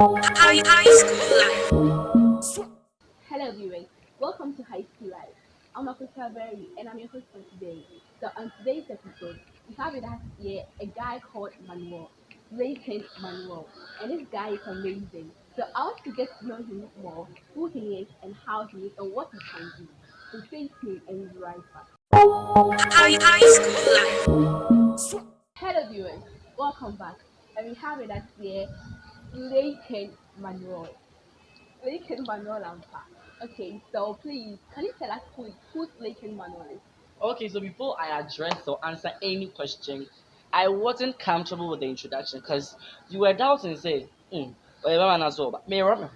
High, high school life. Hello viewers, welcome to High School Life. I'm Akosa Berry and I'm your host for today. So on today's episode, we have with us here a guy called Manuel, Layton Manuel, and this guy is amazing. So I want to get to know him more, who he is and how he is and what he can do. So stay tuned and we'll be right back. High, high school life. Hello viewers, welcome back. And we have with us here Layton Manuel. Layton Manuel Lampa. Okay, so please, can you tell us who, who Layton Manuel is? Okay, so before I address or answer any question, I wasn't comfortable with the introduction because you were doubting, say, hmm, whatever man saw, but me, Robert,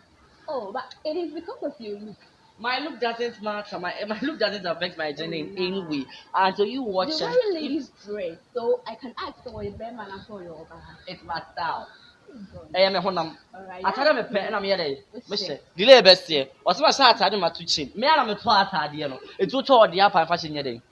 Oh, but it is because of your look. my look doesn't matter. My my look doesn't affect my gender in any way. Until you watch You're it, wearing ladies' dress, so I can ask for a man and for your it's my style. Ɛyɛ me honam Alright. atade mepɛ ɛna meyɛ dɛ mehyɛ delay bɛseɛ ɔsɛ mahyɛ atade mato kyim me ara meto atadeɛ no ɛtu tɔ ɔde apa mfa hyɛ nyɛ dɛn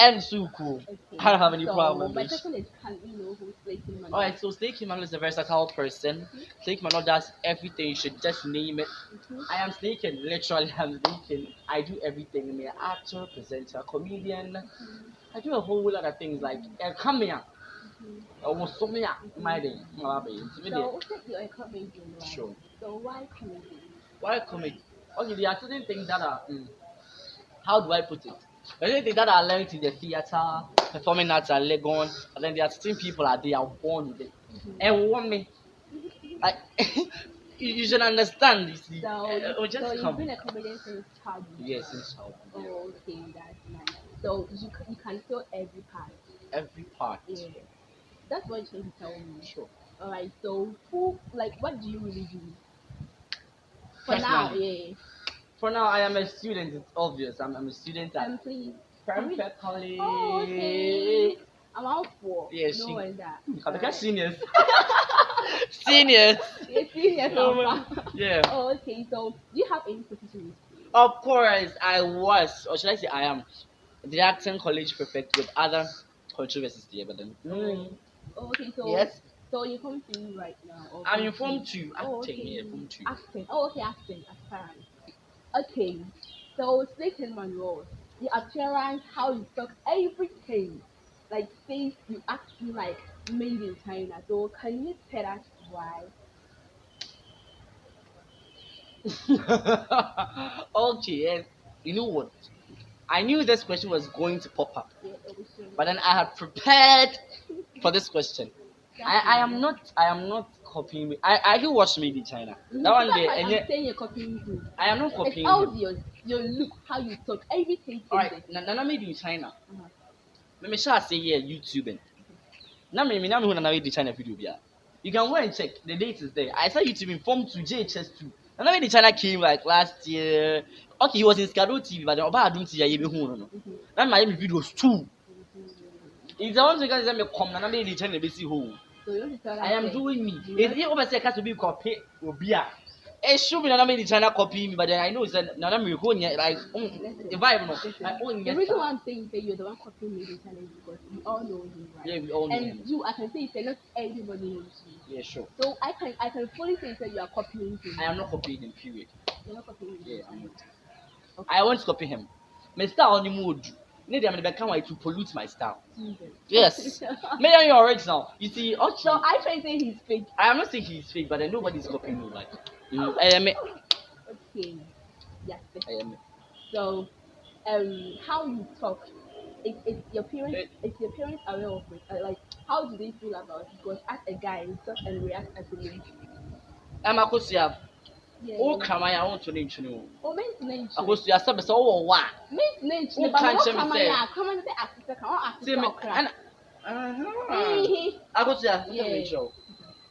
ɛnso kuo I don't have any so, problem My question is, can we know who's Layton Manuel? Alright, so Snake Emmanuel is a versatile person. Snake Emmanuel does everything, you should just name it. Mhm. I am Snake literally I'm Snake I do everything. I'm an actor, presenter, comedian. I do a whole lot of things like uh, come here. Almost so many my day. my baby. It's me So, there. what's your comedian, right? Sure. So, why comedian? Why comedy? Okay, there are certain things that are mm, how do I put it? There are certain things that I learned in the theater, performing arts at Legon, and then there are certain people that they are born with it. Mhm. And one me, I, you, you should understand. You see, So, Uh, just so you've been a comedian since childhood? Yes, inshallah. Oh, okay, that's nice. So, you, you can feel every part. Every part. Yeah. That's what you can tell me. Sure. Alright, so who, like, what do you really do? For now, Personally. yeah. For now, I am a student. It's obvious. I'm, I'm a student at Um, please. College. Oh, okay. I'm out for. Yeah, no she- one's that. I think seniors. seniors. Yeah, seniors Oh. Yeah. Oh, okay. So, do you have any position? Of course, I was, or should I say, I am, the acting college prefect with other controversies there. But then, mm, Oh, okay. So, yes, So you're form two right now. or I'm form in form two? two, Oh, acting. okay. Yeah, form two. Acting. Oh, okay, acting. Aspirant. Okay. So, Snake and Monroe, the appearance, how you talk, everything, like face, you actually like made in China. So, can you tell us why? okay, yes. You know what? I knew this question was going to pop up, Yeah, it was so- but then I had prepared for this question. I, I am not I am not copying. I I do watch Made in China. That one that's day, and I'm saying you're copying you. I am not copying. It's obvious. Your look, how you talk, everything. All right, na na Made in China. Uh-huh. Me me sure say yeah YouTube. Na me me na me hu na na Made in China video bia. You can go and check. The date is there. I saw YouTube in form to JHS2. Na na Made in China came like last year. Okay, he was in Skado TV, but the Oba Adum TV ye be hu no no. Mhm. Na my videos too. It's the one thing say me come na na Made in China be see ho. I am doing me. If you over say cast to be copy obi a. It should be na na Made in China copy me, but then I know it's na na me ho nya like mm, the vibe no. The reason why I'm saying that you're the one copying me is because we all know you, right? Yeah, we all know. and you, I can say that not everybody knows you. Yeah, sure. So I can I can fully say that you are copying him. I am not copying him, period. You're not copying him. Yeah, I'm not. I won't copy him. My style on the mood. Need them to come to pollute my style. Jesus. Yes. Maybe I'm your original. You see, okay. so I try to say he's fake. I am not saying he's fake, but then nobody's copying me. Like, mm, I am. it. Okay. Yes. I am. it. So, um, how you talk, is, is your parents Eh. is your parents aware of it? Uh, like, how do they feel about it? Because as a guy, you talk and react as a lady. I'm a kosia. Yeah. Oh, come on, I want to name you. Oh, men's A nature. kosia, sub so oh, what? Men's nature. Who But can't what you come on, say? yeah, come on, say Africa, come on, See me. Africa, And,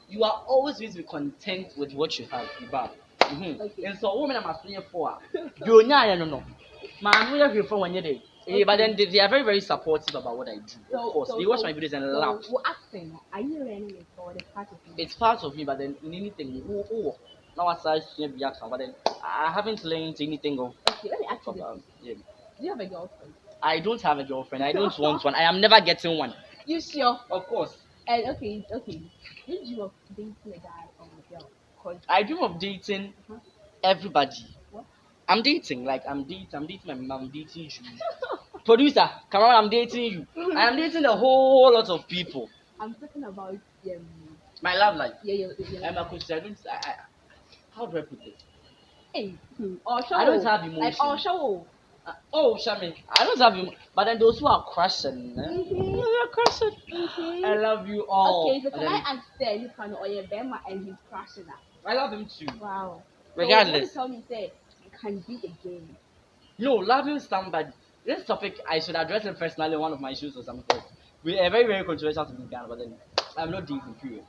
You are always going to be content with what you have, Iba. Mm-hmm. Okay. And so, women are asking for. You know, no, no. Man, we are here for one year. Eh, But then they, they are very, very supportive about what I do. So- of course, so- they watch so- my videos and So, laugh. well, acting, are you learning it or the part of it? It's part of me, but then in anything, oh, now I start seeing the action, but then I haven't learned anything of. Okay, let me ask you this. about yeah. Do you have a girlfriend? I don't have a girlfriend. I don't want one. I am never getting one. You sure? Of course. And okay, okay. You of dating a guy or a girl? I dream of dating Mhm. everybody. What? I'm dating, like I'm dating, I'm dating my mom, I'm dating you. Producer, come on, I'm dating you. I'm dating a whole lot of people. I'm talking about um, My love life. yeah, yeah, yeah. I'm a Christian. I don't, I, I, how do I put this? Hey, hmm, Osho. I don't have Like. Osho. Uh, oh, Shami, I don't have him. But then those who are crushing, eh? Mhm. Who are crushing. Mhm. I love you all. Okay, so can I ask you can or your Bema and he's crashing that? I love him too. Wow. Regardless. So, tell me say you can be again. No, loving somebody. This topic I should address it personally in one of my shows or something. We are very, very controversial to be Ghana, but then I'm not dating, period.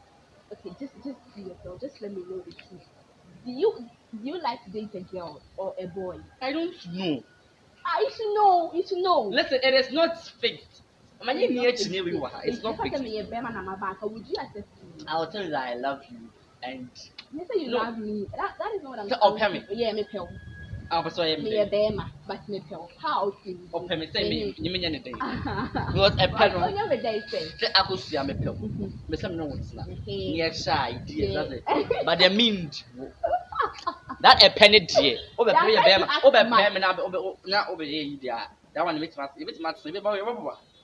Okay, just just be yourself. Just let me know the truth. Do you do you like to date a girl or a boy? I don't know. Ah, you should know. You should know. Listen, it is not fixed. I mean, you need to know you are. It's not you fixed. me you me? I will tell you that I love you, and You say you No. love me. That that is not what I'm So, saying. okay, me. Yeah, me pal. I'm sorry, Me a Bema, but me pal. How do you? or me say me, you mean anything? Because a pen, on your day say. say I could see a pill. Mhm. Me say me no not. Mhm. Near shy, that's it. But they mean that a penny dear. Over That's pay a why bear, you ask over much. pay me now, over now over here, dear. That one makes mass, it makes mass, it makes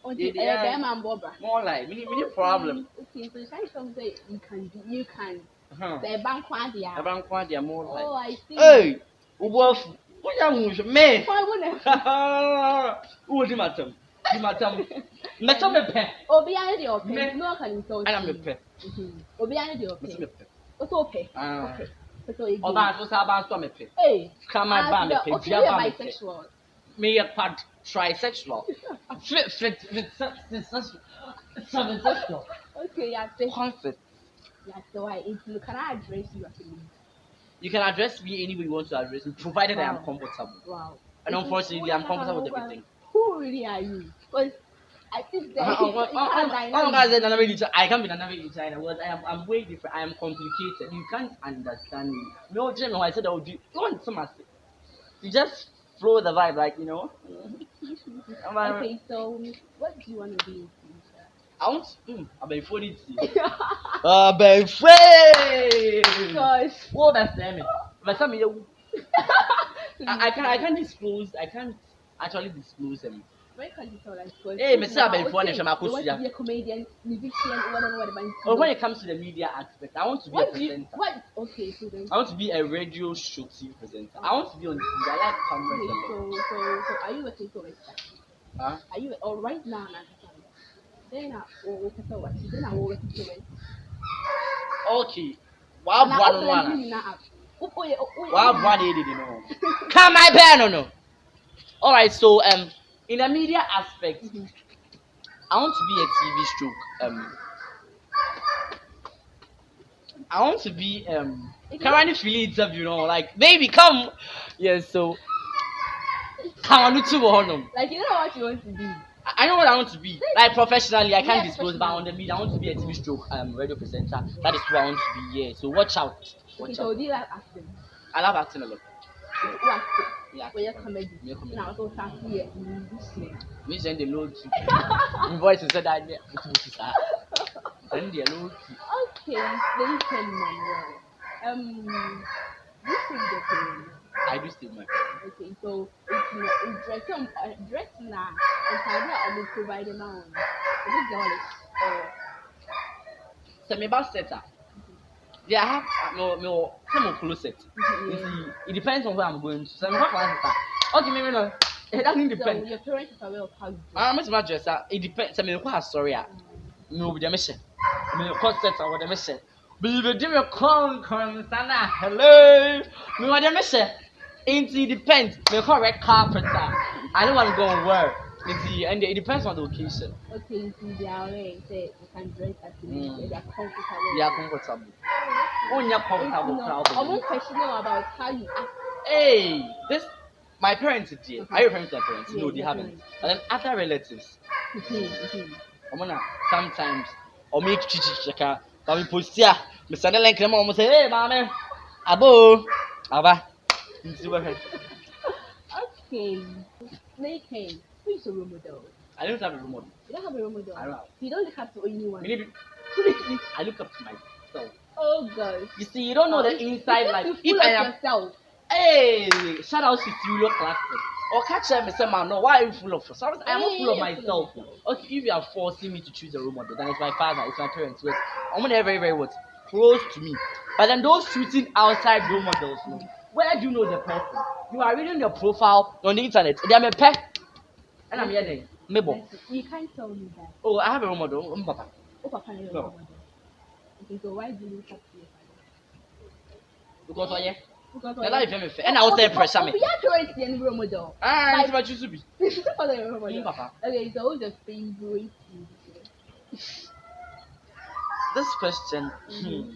Until Yeah, a yeah. Bema and Bobra. more like, we need, we need problem. Okay, so you trying to tell me say you can do, you can. Huh. The bank one there. Everyone quite they are more Oh, like. I see. Hey, wolf, what you want me? Why wouldn't? Who di matam? Di matam. Metam me pe. Obi ane de ope. Me- No one can insult Ana you. me pe. Mhm. Obi ane de Metam me ope. pe. What's ope? Ah. Okay. So you Oba so sa ba so me pe. Hey. Come on, ba me ah, pe. Okay, Dia you're ba me pe. bisexual. Me ye quad trisexual. Fit fit fit seven sexual. Okay, yeah, say, Concept. yeah, so I, if you can I address you as a lady? You can address me any way you want to address me, provided I am Wow. comfortable. Wow. And unfortunately, I'm comfortable with everything. Who really are you? Because I think that Uh, uh, uh, can't uh, uh, guys, deny. another way to- I can't be another in China. Well, I am I'm way different. I am complicated. You can't understand me. No, Jimmy, I said I would do. You want some. You just flow the vibe, like you know. Okay, so what do you want to be in future? I want. Mm, a funny tea. Uh, be free. Gosh. What that's me. But some I, I can't. I can't disclose. I can't actually disclose them. Can you tell us? 'Cause Eh, me say now, abeg phone okay, hwɛ ma You want akosua. to be a comedian, musician, whatever, whatever. Or when it comes to the media aspect, I want to be a What do you, presenter. what, okay, so then, I want to be a radio show TV presenter. I want to be on TV. I like okay, cameras a lot. so, so, so, are you working towards that? Huh? Are you, or right now, now, then I will work towards then I will work towards Okay. Wow, Now, one also, on you one. now up. Oh, oh, yeah, oh, oh, yeah. Wow, one eighty, you know. Come my pen, no, no. All right. So, um, in the media aspect, Mhm. I want to be a TV stroke. Um, I want to be um. Currently feeling interview, you know, like baby, come. Yes. so, come on, two, honum. Like, you know what you want to be. I know what I want to be. Like professionally, I can't Yeah, disclose, but on the media, I want to be a TV stroke um radio presenter. That is who I want to be. Yeah. So watch out. Okay, Watch so out. do you like acting? I love acting a lot. Acting? Yeah. Well, you're comedy. Me comedy. Now, also, start here, musician. Me send the low key. My voice is so that yeah. Send the low key. Okay, then can Manuel. Um, you sing the parents. I do still my parents. Okay, so it's not it's dress um uh, dress now. And how that I'm providing now. This girl is uh So me about setter. Yeah, I have uh, no no some of close set. You yeah. see, it depends on where I'm going to. So me have setter. Okay, me me no. It doesn't So depend. your parents are aware of how you dress. I'm not my dresser. It depends. So me quite sorry. ah. Um, me obi dɛm hyɛ me kɔ set a wɔ dɛm hyɛ biribi me kɔnkɔn sana hello me wɔ dɛm hyɛ nti it depends me kɔ red carpet a i don't want to go and wear nti and it depends on the occasion okay, so they are aware say you can dress as you Mm. mm. they are comfortable. we are comfortable wonyɛ comfortable It's kora not- I'm wɔ not questioning about how you act. hey this my parents dear Mhm. are you referring to my parents Yeah, no they your haven't parents. and then other relatives Mhm, mhm. ɔmo na sometimes ɔmo ekyikyikyi ka ba mi posti a mesane link na ma ɔmo sɛ hey maame abo aba nti bɛhwɛ Okay. Snake Hand. Who is your role model? i don't have a role model You don't have a role model. I don't have. You don't look up to anyone. need I look up to myself Oh gosh. You see, you don't know the inside life. If I am, yourself. hey, shout out to Studio Classic. Or catch them and say, man, no, why are you full of yourself? I'm not full of myself. Okay, if you are forcing me to choose a role model, then it's my father, it's my parents. Wait, I'm gonna very, very what close to me. But then those shooting outside role models, no, where do you know the person? You are reading their profile on the internet. They are my pet, and I'm hearing Mabel. You can't tell me that. Oh, I have a role model. Um, papa. Oh, Papa, you're No. a model. Okay, so why do you look up to your father? Because oh yeah, Because and I feel me fair, and I was there pressure me. We are trying to see any role model. Ah, it's my choose to be. Father, you're a role model. Mm, papa. Okay, so who's your favorite musician? This question, hmm,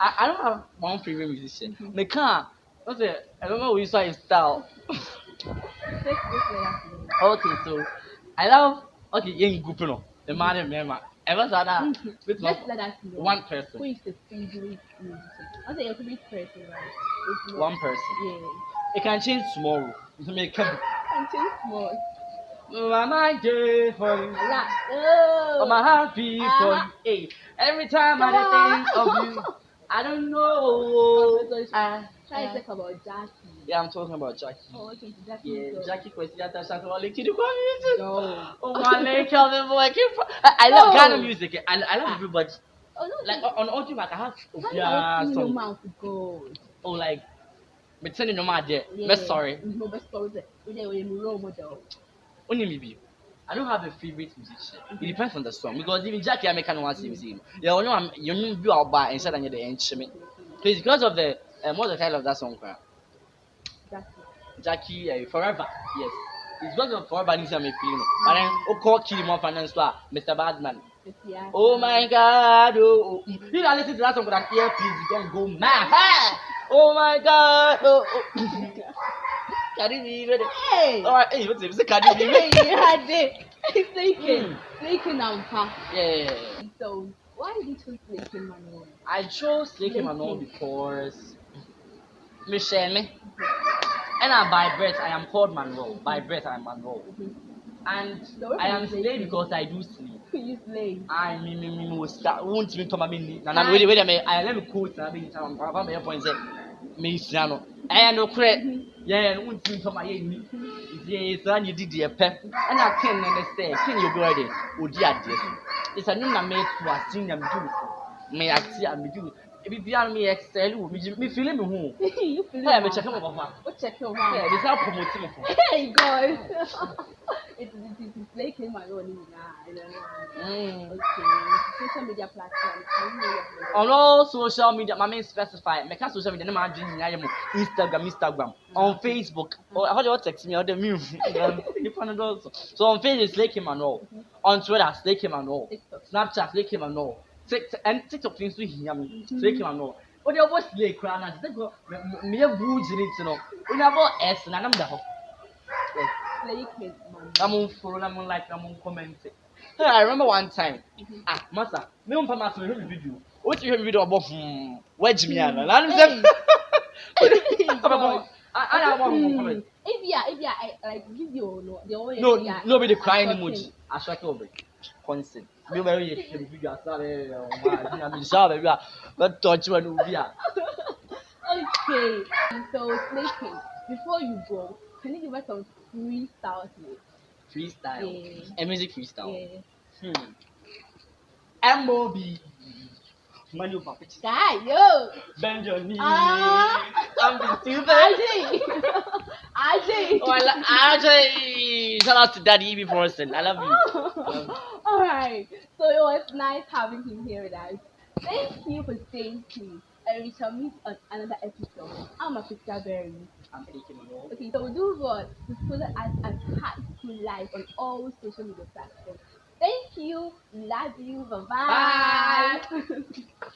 I, I don't have one favorite musician. Mhm. Me can't. What's it? I don't know which one is style. Take this way after okay, so I love. Okay, young group no. The man and member. Ever saw that? With one, let us know. one person. is the favorite musician? I'll say your favorite person, right? It's not- One person. Yeah. It can change tomorrow. It. And change small. Mama day for you. Right. Oh. Oh, my heart beat for Uh-huh. you. Hey, every time I think of you, I don't know. I- Try to talk about Jackie. Yeah, I'm talking about Jackie. Oh, okay, Jackie. Yeah, Jackie Kwesiata Shatta Wale Kidi Kwame. No. Oh my leg, Calvin boy. keep- I, love No. Ghana music. I, I love everybody. Oh, no. Like on audio, like I have you Obia your mouth to gold? Oh, like me telling no matter. Yeah. Sorry. No, but sorry. We with a role model. Only me. I don't have a favorite musician. It depends on the song because even Jackie I make no one sing sing. Yeah, you know I'm you know you out by instead of the instrument. Please because of the um, what's the title of that song? cry? Jackie. Uh, Forever. Yes. It's because of Forever this I'm feeling. But then oh call kill him off and then so Mr. Badman. Yeah. Oh my God! Oh, oh. you know, listen to that song with an earpiece, you don't go mad. Hey! Oh my God! Oh, oh. Cardi B? Hey. All right, hey, what's it? It's a Cardi B. You had it. Snaking. Mm. Snaking and fast. Yeah. So, why did you choose Snaking Manuel? I chose Lake Manon because Michelle me. And I, by birth, I am called Manuel. By birth, I am Manuel. And So where I from am Lake slave King? because I do sleep. You slay. I me me me me was start won't me to my mini. Na na wait wait me I let me quote na me time papa me point say me sia no. Eh no kure. Yeah no won't me to my ni. Ye so any didi e pe. And I can na say can you go there. Odi ade so. It's a new na me to a senior me do. Me act ya me do. Ebi bia me excel wo me me feel me ho. you feel Hey me check me papa. What check your Yeah, mouth? this how promote me for. Hey, guys. it's it's it's Snaking Manuel. Nah, I don't know. Mm. Okay. Social media platforms. Can you know your on all social media my main specify make a social media na ma adwene nyinaa yɛ mo instagram instagram on facebook or how do you text me or the me nipa no dɔɔso so on facebook slake manuel on twitter slake manuel TikTok. snapchat slake manuel tiktok and tiktok fi nso hia me slake manuel o de ɔbɔ slake koraa na sɛ ko meyɛ buu gyina ti no o de abɔ s na nam da hɔ yes Snaking Manuel. na mo follow na mo like na mo comment. Hey i remember one time. Ah masa me mpa masa me hwɛ me video. O ti hwɛ me video ɔbɔ hmm wagyi mi ana na no sɛ ana ɔbɔ hmm comment. If you are, if you are I- like video, no, the only no yeah, nobody crying I'm emoji. Asɔke obe consent mi bɛ yɛ hwɛ me video asa bɛ ɔma adi na mi nhyɛ baabi a bɛ tɔɔkye wa no obi a Okay, so snaking. Before you go, can you give us some freestyle here? freestyle Yeah. a music freestyle Yeah. hmm mob over picture Guy, yo, bend your knee Ah. i'm the stupid. Ajay, Ajay. Oh, lo- Ajay! Shout out to Daddy Eb Forreston. I love you. All right. So it was nice having him here with us. Thank you for staying tuned. And we shall meet on another episode. I'm a picture berry. I'm it. Okay, so do what to follow us at High School Life on all social media platforms. Thank you. Love you. Bye-bye.